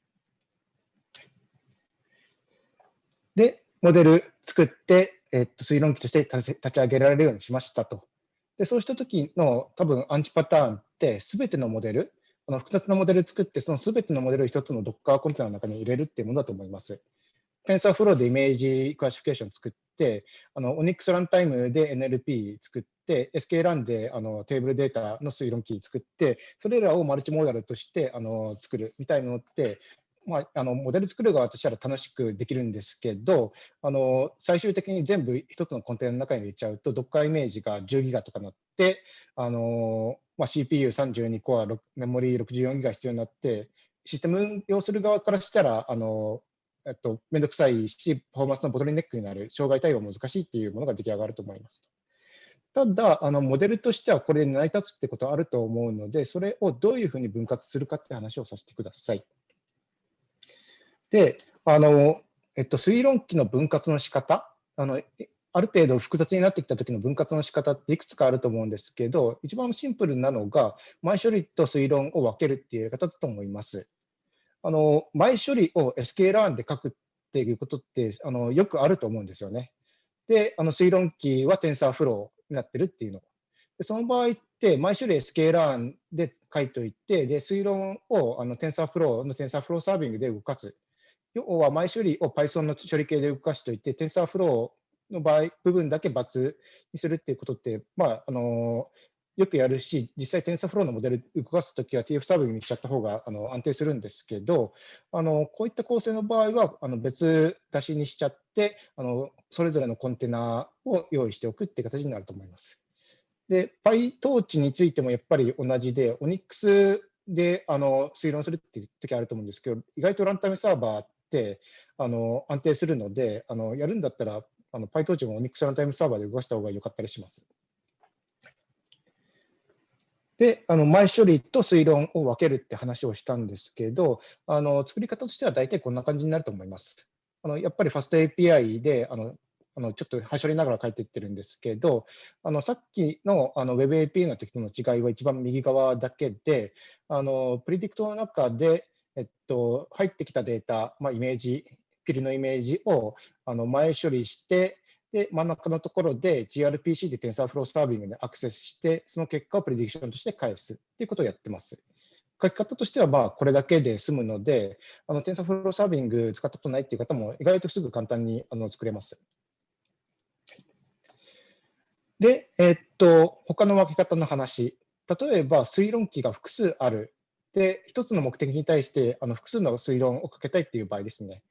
で、モデル作って、えっと、推論機として立ち上げられるようにしましたと。で、そうした時の多分アンチパターンって、すべてのモデル、あの複雑なモデル作って、そのすべてのモデルを一つの Docker コンテナの中に入れるっていうものだと思います。TensorFlow で image classification 作って、あの Onyx ランタイムで NLP 作って、 sklearn であのテーブルデータの推論器作って、それらをマルチモーダルとしてあの作るみたいなのって、まあ、あのモデル作る側としたら楽しくできるんですけど、あの最終的に全部一つのコンテナの中に入れちゃうと、Docker イメージが10ギガとかなって、あのまあ、CPU32 コア、メモリー64ギガ必要になって、システム運用する側からしたら、あのえっと、めんどくさいし、パフォーマンスのボトルネックになる、障害対応難しいっていうものが出来上がると思います。ただ、あのモデルとしてはこれに成り立つってことはあると思うので、それをどういうふうに分割するかって話をさせてください。で、あの、えっと、推論機の分割の仕方、あの、ある程度複雑になってきた時の分割の仕方っていくつかあると思うんですけど、一番シンプルなのが、前処理と推論を分けるっていうやり方だと思います。あの前処理を sklearn で書くっていうことってあのよくあると思うんですよね。で、あの推論機は TensorFlow になってるっていうの。でその場合って、前処理 sklearn で書いておいて、で推論をあの TensorFlow の TensorFlow サービングで動かす。要は前処理を Python の処理系で動かしておいて、TensorFlow の場合、部分だけ×にするっていうことって、まあ、あのよくやるし、実際 TensorFlow のモデル動かすときは TF サーブにしちゃった方があの安定するんですけど、あのこういった構成の場合はあの別出しにしちゃって、あのそれぞれのコンテナを用意しておくっていう形になると思います。で、PyTorch についてもやっぱり同じで、Onyx であの推論するっていう時あると思うんですけど、意外とランタイムサーバーってあの安定するので、あのやるんだったらあの PyTorch も Onyx ランタイムサーバーで動かした方が良かったりします。で、あの前処理と推論を分けるって話をしたんですけど、あの作り方としては大体こんな感じになると思います。あのやっぱり FastAPI であのあのちょっと端折りながら書いていってるんですけど、あのさっきのあの WebAPI の時との違いは一番右側だけで、あのプリディクトの中で、えっと、入ってきたデータ、まあ、イメージ、ピルのイメージをあの前処理して、で、真ん中のところで gRPC で TensorFlow サービングでアクセスして、その結果をプレディクションとして返すっていうことをやってます。書き方としてはまあこれだけで済むので、あの TensorFlow サービング使ったことないっていう方も意外とすぐ簡単にあの作れます。で、えー、っと、他の分け方の話。例えば推論機が複数ある。で、一つの目的に対してあの複数の推論をかけたいっていう場合ですね。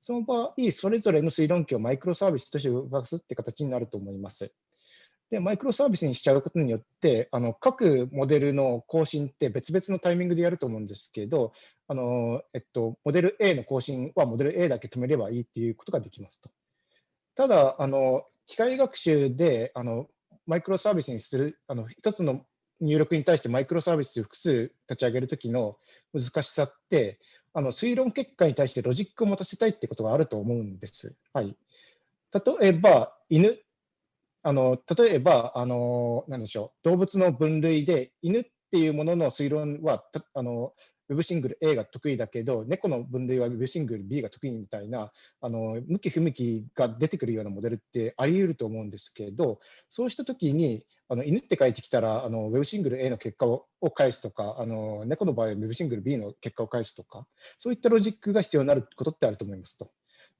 その場合、それぞれの推論機をマイクロサービスとして動かすって形になると思います。で、マイクロサービスにしちゃうことによって、あの各モデルの更新って別々のタイミングでやると思うんですけど、あのえっと、モデル A の更新はモデル A だけ止めればいいっていうことができますと。ただ、あの機械学習であのマイクロサービスにする、あの一つの入力に対してマイクロサービス複数立ち上げるときの難しさって、あの推論結果に対してロジックを持たせたいってことがあると思うんです。はい、例えば、犬、あの例えばあの、なんでしょう、動物の分類で、犬っていうものの推論はあの Web シングル A が得意だけど、猫の分類は Web シングル B が得意みたいな、あの向き不向きが出てくるようなモデルってあり得ると思うんですけど、そうしたときに、あの犬って書いてきたら、あの Web single A の結果を返すとか、あの猫の場合は Web single B の結果を返すとか、そういったロジックが必要になることってあると思いますと。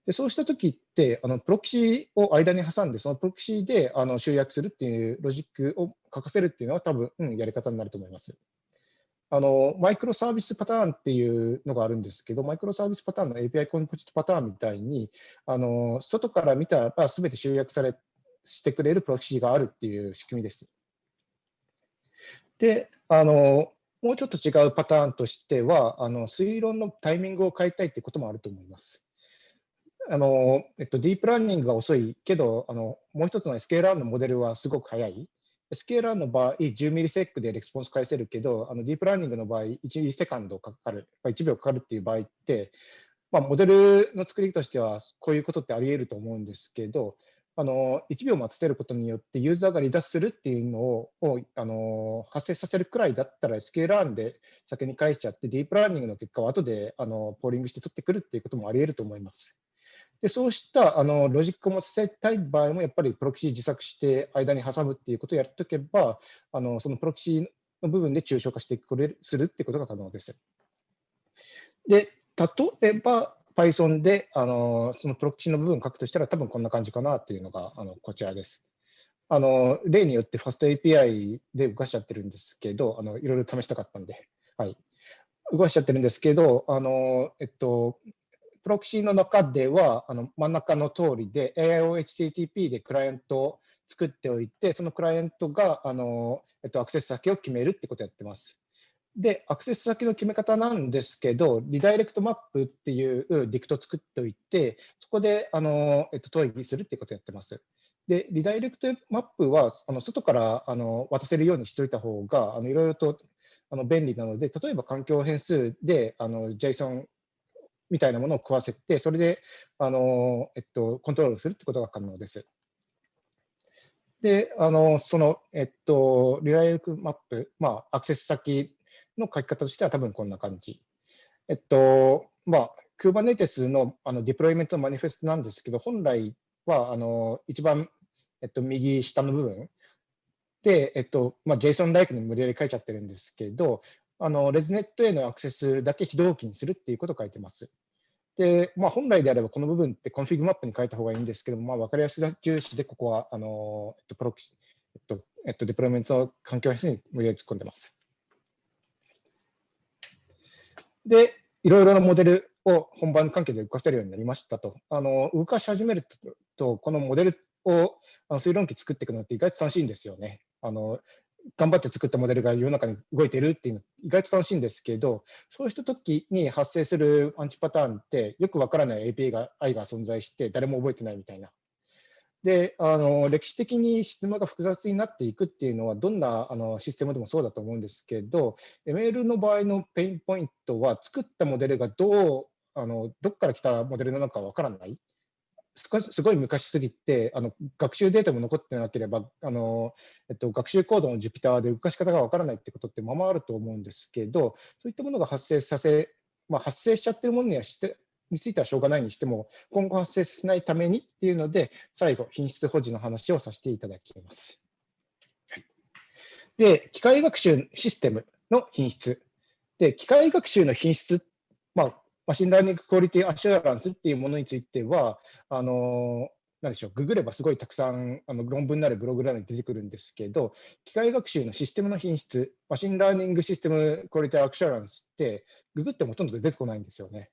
でそうしたときって、あのプロキシを間に挟んで、そのプロキシであの集約するっていうロジックを書かせるっていうのは、多分、うん、やり方になると思います。あのマイクロサービスパターンっていうのがあるんですけど、マイクロサービスパターンの API コンポジットパターンみたいに、あの外から見たらすべて集約されしてくれるプロキシがあるっていう仕組みです。で、あのもうちょっと違うパターンとしては、あの推論のタイミングを変えたいってこともあると思います。あのえっと、ディープラーニングが遅いけど、あのもう一つの SKLR のモデルはすごく速い。 sklearn の場合、10 millisec でレスポンス返せるけど、あのディープラーニングの場合、1 second かかる、1秒かかるっていう場合って、まあ、モデルの作りとしては、こういうことってあり得ると思うんですけど、あの1秒待たせることによってユーザーが離脱するっていうのををあの発生させるくらいだったら SK ラーンで先に返しちゃってディープラーニングの結果を後であのポーリングして取ってくるっていうこともあり得ると思います。でそうしたあのロジックを持たせたい場合も、やっぱりプロキシ自作して間に挟むっていうことをやっておけば、あのそのプロキシの部分で抽象化してくれるするっていうことが可能です。で、例えば Python であのそのプロキシの部分を書くとしたら、多分こんな感じかなというのがあのこちらです。あの例によって FastAPI で動かしちゃってるんですけど、あのいろいろ試したかったんで、はい、動かしちゃってるんですけど、あのえっと、プロキシの中では、あの真ん中の通りで AIOHTTP でクライアントを作っておいて、そのクライアントがあの、えっと、アクセス先を決めるってことをやってます。で、アクセス先の決め方なんですけど、リダイレクトマップっていうディクトを作っておいて、そこであの、えっと、問いするってことをやってます。で、リダイレクトマップはあの外からあの渡せるようにしておいた方が、いろいろとあの便利なので、例えば環境変数であの JSON みたいなものを食わせて、それで、あの、えっと、コントロールするってことが可能です。で、あの、その、えっと、 redirect map、まあ、アクセス先の書き方としては多分こんな感じ。えっと、まあ、Kubernetes のあの deployment の manifest なんですけど、本来は、あの、一番、えっと、右下の部分で、えっと、まあ、JSON-like に無理やり書いちゃってるんですけど、あの、 ResNet へのアクセスだけ非同期にするっていうことを書いてます。で、まあ、本来であればこの部分って ConfigMap に書いた方がいいんですけども、まあ、分かりやすさ重視で、ここはあの、えっと、プロキえっと、えっと、デプロイメントの環境変数に無理やり突っ込んでます。で、いろいろなモデルを本番関係で動かせるようになりましたと。あの動かし始めると、このモデルをあの推論機作っていくのって意外と楽しいんですよね。あの頑張って作ったモデルが世の中に動いてるっていうの意外と楽しいんですけど、そうした時に発生するアンチパターンってよくわからない API が I が存在して誰も覚えてないみたいな。で、あの歴史的にシステムが複雑になっていくっていうのは、どんなあのシステムでもそうだと思うんですけど、ML の場合のペインポイントは、作ったモデルがどうあのどこから来たモデルなのかわからない。すごい昔すぎてあの学習データも残ってなければあの、えっと、学習コードの Jupyter で動かし方がわからないってことってままあると思うんですけどそういったものが発生させ、まあ、発生しちゃってるものにはしてについてはしょうがないにしても今後発生させないためにっていうので最後品質保持の話をさせていただきます。で機械学習システムの品質で機械学習の品質、まあ、 machine learning quality assurance っていうものについては、あのなんでしょう、ググればすごいたくさんあの論文なるブログなどに出てくるんですけど、機械学習のシステムの品質、 machine learning system quality assurance って、ググってもほとんど出てこないんですよね。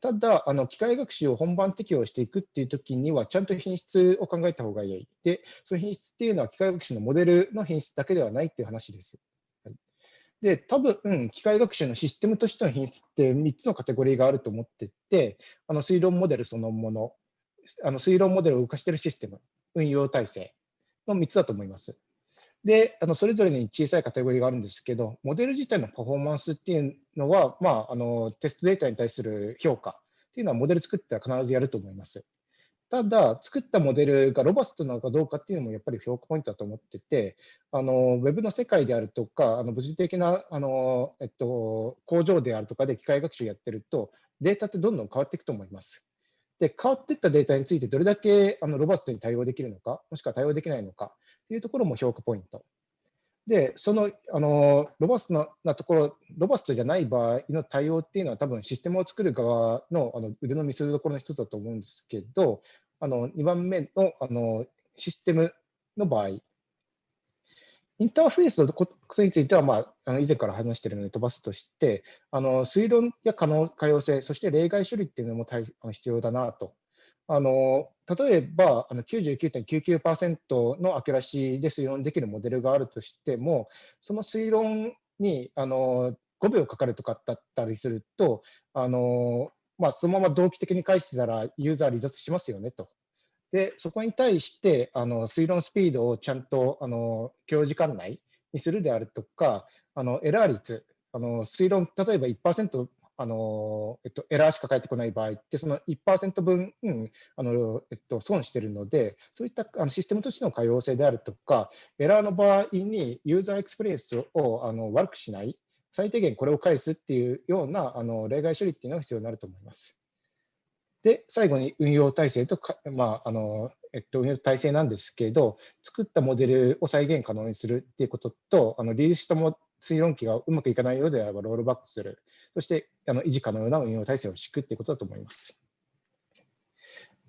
ただ、あの機械学習を本番適用していくっていうときには、ちゃんと品質を考えた方がいい。で、その品質っていうのは機械学習のモデルの品質だけではないっていう話です。で、多分、機械学習のシステムとしての品質って3つのカテゴリーがあると思ってて、あの推論モデルそのもの、あの推論モデルを動かしているシステム、運用体制の3つだと思います。で、あのそれぞれに小さいカテゴリーがあるんですけど、モデル自体のパフォーマンスっていうのは、まあ、あのテストデータに対する評価っていうのは、モデル作っては必ずやると思います。ただ、作ったモデルがロバストなのかどうかっていうのもやっぱり評価ポイントだと思ってて、あのウェブの世界であるとか、あの物理的なあの、えっと、工場であるとかで機械学習やってると、データってどんどん変わっていくと思います。で、変わっていったデータについてどれだけあのロバストに対応できるのか、もしくは対応できないのかというところも評価ポイント。で、そのあのロバストなところ、ロバストじゃない場合の対応っていうのは、多分システムを作る側のあの腕の見せ所の一つだと思うんですけど、あの2番目のあのシステムの場合、インターフェースのことについては、まあ、あの以前から話しているので飛ばすとして、あの推論や可能可用性、そして例外処理っていうのも大必要だなと。あの例えばあの99.99%の accuracy で推論できるモデルがあるとしても、その推論にあの5秒かかるとかだったりすると、あのまあ、そのまま同期的に返してたらユーザー離脱しますよねと。で、そこに対してあの推論スピードをちゃんとあの許容時間内にするであるとか、あのエラー率、あの推論、例えば1%あの、えっと、エラーしか返ってこない場合って、その1%分、うん、あのえっと、損してるので、そういったあのシステムとしての可用性であるとか、エラーの場合にユーザーエクスペリエンスをあの悪くしない、最低限これを返すっていうようなあの例外処理っていうのが必要になると思います。で、最後に運用体制とか、まああのえっと、運用体制なんですけど、作ったモデルを再現可能にするっていうことと、あのリリースしたも推論機がうまくいかないようであればロールバックする、そしてあの維持可能な運用体制を敷くということだと思います。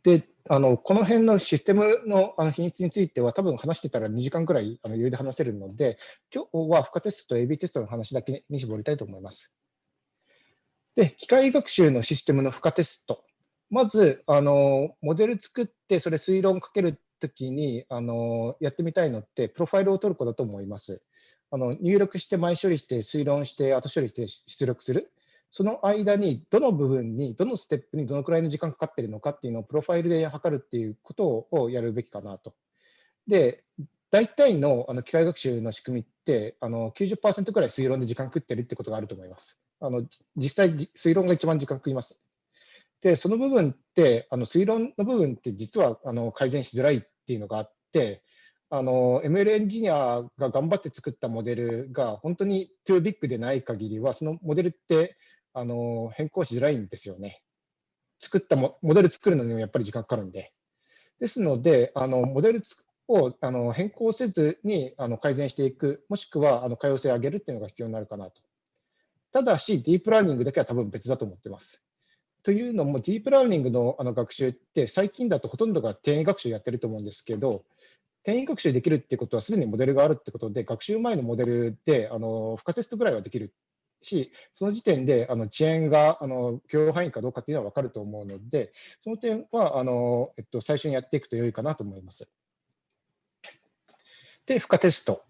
で、あのこの辺のシステムのあの品質については、多分話してたら2時間くらいあの余裕で話せるので、今日は負荷テストと AB テストの話だけに絞りたいと思います。で、機械学習のシステムの負荷テスト。まず、あのモデル作って、それ推論かけるときにあのやってみたいのって、プロファイルを取ることだと思います。あの入力して前処理して推論して後処理して出力する。その間にどの部分に、どのステップにどのくらいの時間かかっているのかっていうのをプロファイルで測るっていうことをやるべきかなと。で、大体のあの機械学習の仕組みってあの90%くらい推論で時間食ってるってことがあると思います。あの実際、推論が一番時間食います。で、その部分って、あの推論の部分って実はあの改善しづらいっていうのがあって、あの ML エンジニアが頑張って作ったモデルが本当に too big でない限りは、そのモデルってあの変更しづらいんですよね。作ったモデル作るのにもやっぱり時間かかるんで。ですので、あのモデルをあの変更せずにあの改善していく、もしくはあの可用性を上げるっていうのが必要になるかなと。ただし、ディープラーニングだけは多分別だと思ってます。というのも、ディープラーニングのあの学習って、最近だとほとんどが転移学習やってると思うんですけど、転移学習できるってことは、すでにモデルがあるってことで、学習前のモデルであの負荷テストぐらいはできるし、その時点であの遅延があの許容範囲かどうかっていうのは分かると思うので、その点はあの、えっと、最初にやっていくと良いかなと思います。で、負荷テスト。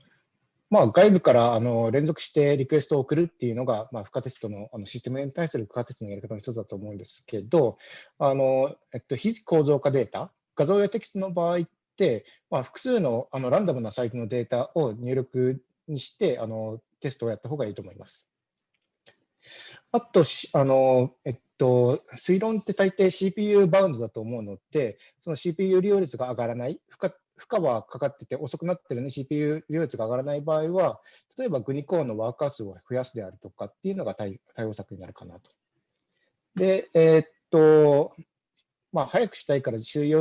まあ、外部からあの連続してリクエストを送るっていうのが、まあ、負荷テストのあのシステムに対する負荷テストのやり方の一つだと思うんですけど、あのえっと、非構造化データ、画像やテキストの場合っ、まあ、複数のあのランダムなサイズのデータを入力にしてあのテストをやった方がいいと思います。あと、あのえっと、推論って大抵 CPU バウンドだと思うので、その CPU 利用率が上がらない、負荷負荷はかかってて遅くなってるのに CPU 利用率が上がらない場合は、例えばグニコーンのワーカー数を増やすであるとかっていうのが対応策になるかなと。で、えー、っと、まあ、早くしたいから推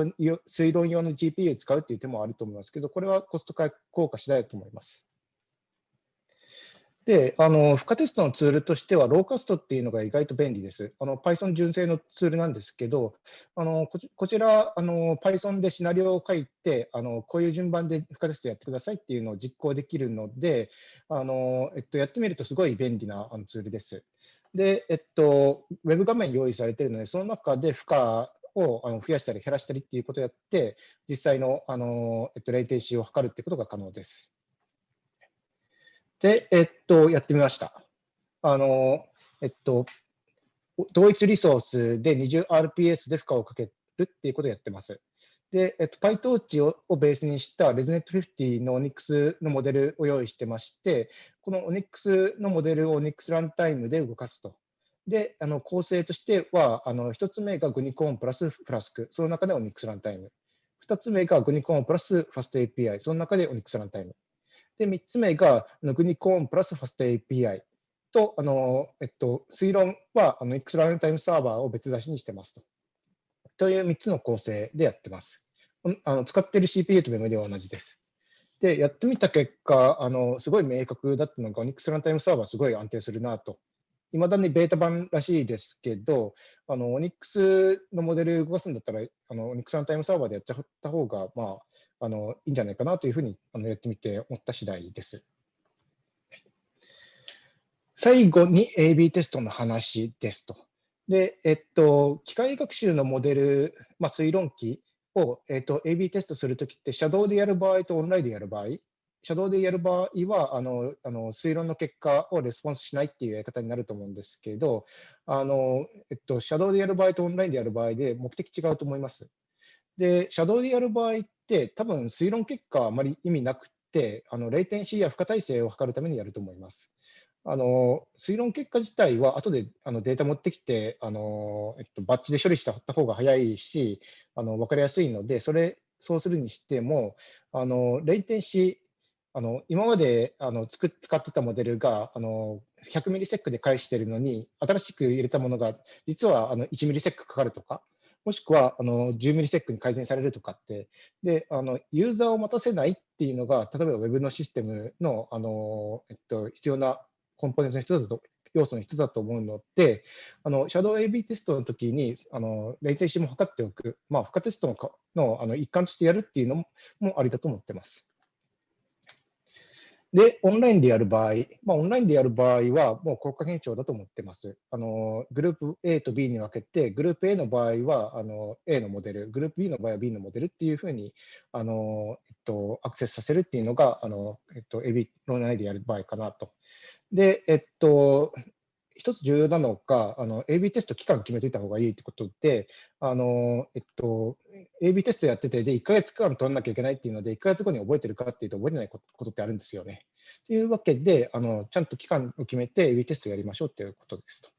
論用の GPU を使うっていう手もあると思いますけど、これはコスト効果次第だと思います。で、あの、負荷テストのツールとしては、ローカストっていうのが意外と便利です。あの、Python 純正のツールなんですけど、あの、こちこちら、あの、Python でシナリオを書いて、あの、こういう順番で負荷テストやってくださいっていうのを実行できるので、あの、えっと、やってみるとすごい便利なあのツールです。で、えっと、ウェブ画面用意されているので、その中で負荷をあの増やしたり減らしたりっていうことをやって、実際のあの、えっと、レイテンシーを測るってことが可能です。で、えっと、やってみました。あの、えっと、同一リソースで 20rps で負荷をかけるっていうことをやってます。で、えっと、PyTorch ををベースにした ResNet50 の Onyx のモデルを用意してまして、この Onyx のモデルを Onyx ランタイムで動かすと。で、あの構成としては、あの1つ目がグニコーンプラスフラスク、その中で Onyx ランタイム。2つ目がグニコーンプラスファスト API、その中で Onyx ランタイム。で、3つ目が、グニコーンプラスファスト API と、あの、えっと、推論は、あの、X ランタイムサーバーを別出しにしてますと。という3つの構成でやってます。あの使っている CPU とメモリは同じです。で、やってみた結果、あのすごい明確だったのが、Onyx ランタイムサーバーすごい安定するなと。いまだにベータ版らしいですけど、あの Onyx のモデル動かすんだったら、あの Onyx ランタイムサーバーでやっちゃった方が、まあ、あのいいんじゃないかなというふうにあのやってみて思った次第です。最後に AB テストの話ですと。で、えっと、機械学習のモデル、まあ、推論機を、えっと、AB テストするときって、シャドウでやる場合とオンラインでやる場合、シャドウでやる場合は、あの、あの推論の結果をレスポンスしないっていうやり方になると思うんですけど、あの、えっと、シャドウでやる場合とオンラインでやる場合で目的違うと思います。で、シャドウでやる場合って、多分推論結果はあまり意味なくて、あのレイテンシーや負荷耐性を測るためにやると思います。あの推論結果自体は後であのデータ持ってきてあの、えっと、バッチで処理した方が早いし、あの分かりやすいので、それそうするにしても、あのレイテンシー、あの今まであのつく使ってたモデルがあの100ミリセックで返してるのに、新しく入れたものが実はあの1ミリセックかかるとか、もしくはあの10ミリセックに改善されるとかって、であのユーザーを待たせないっていうのが、例えば Web のシステムのあの、えっと、必要なコンポーネントの一つだと要素の一つだと思うので、あのシャドウ AB テストの時にあのレイテンシーも測っておく、まあ、負荷テストののあの一環としてやるっていうのもありだと思ってます。で、オンラインでやる場合、まあ、オンラインでやる場合は、もう国家検証だと思ってます。あのグループ A と B に分けて、グループ A の場合はあの A のモデル、グループ B の場合は B のモデルっていうふうにあの、えっと、アクセスさせるっていうのが、あのえっと、AB 論内でやる場合かなと。で、えっと、一つ重要なのが、あの AB テスト期間決めといた方がいいってことで、あのえっと、AB テストやってて、で、1ヶ月間取らなきゃいけないっていうので、1ヶ月後に覚えてるかっていうと、覚えてないことってあるんですよね。というわけで、あのちゃんと期間を決めて AB テストやりましょうということですと。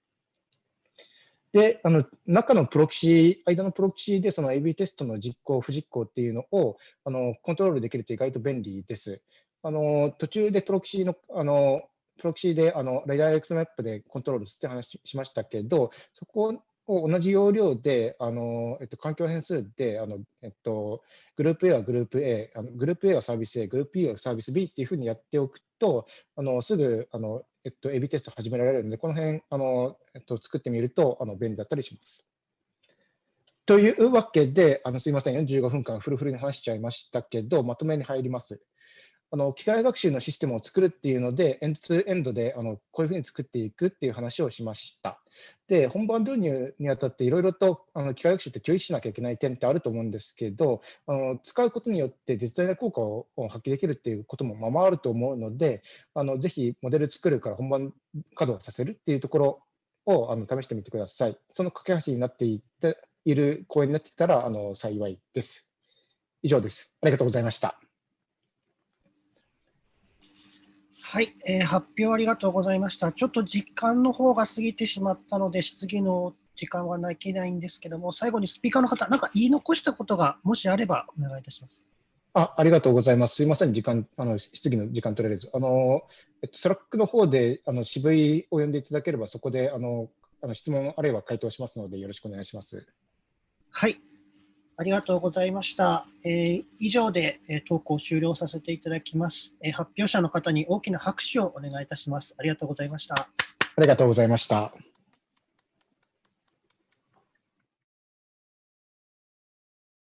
で、あの中のプロキシー、間のプロキシーでその AB テストの実行、不実行っていうのをあのコントロールできると意外と便利です。あの途中でプロキシのあのプロキシであの redirect map でコントロールすって話しましたけど、そこを同じ要領で、あのえっと、環境変数であの、えっと、グループ A はグループ A、あのグループ A はサービス A、グループ B はサービス B っていうふうにやっておくと、あのすぐあの、えっと、AB テスト始められるので、この辺あの、えっと、作ってみるとあの便利だったりします。というわけで、あのすみません、45分間フルフルに話しちゃいましたけど、まとめに入ります。あの機械学習のシステムを作るっていうので、エンドツーエンドであのこういうふうに作っていくっていう話をしました。で、本番導入にあたっていろいろとあの機械学習って注意しなきゃいけない点ってあると思うんですけど、あの使うことによって実際の効果を発揮できるっていうこともままあると思うので、あのぜひモデル作るから本番稼働させるっていうところをあの試してみてください。その架け橋になっていっている講演になっていたらあの幸いです。以上です。ありがとうございました。はい、えー、発表ありがとうございました。ちょっと時間の方が過ぎてしまったので、質疑の時間はないけないんですけども、最後にスピーカーの方、なんか言い残したことがもしあればお願いいたします。あありがとうございます。すみません、時間、あの質疑の時間取れず。あの、えっと、 Slack の方であの渋いを呼んでいただければ、そこであのあの質問あるいは回答しますので、よろしくお願いします。はい、ありがとうございました。えー、以上で、えー、投稿を終了させていただきます、えー、発表者の方に大きな拍手をお願いいたします。ありがとうございました。ありがとうございました。